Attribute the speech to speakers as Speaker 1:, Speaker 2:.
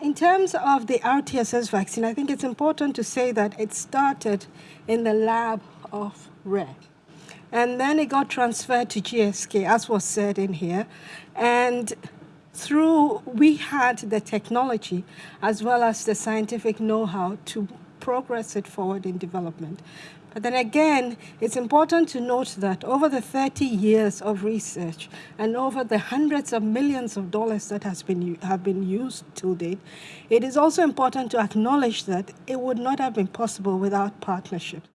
Speaker 1: In terms of the RTSS vaccine, I think it's important to say that it started in the lab of WRAIR. And then it got transferred to GSK, as was said in here. And through, we had the technology as well as the scientific know-how to progress it forward in development. But then again, it's important to note that over the 30 years of research and over the hundreds of millions of dollars that has been, have been used to date, it is also important to acknowledge that it would not have been possible without partnerships.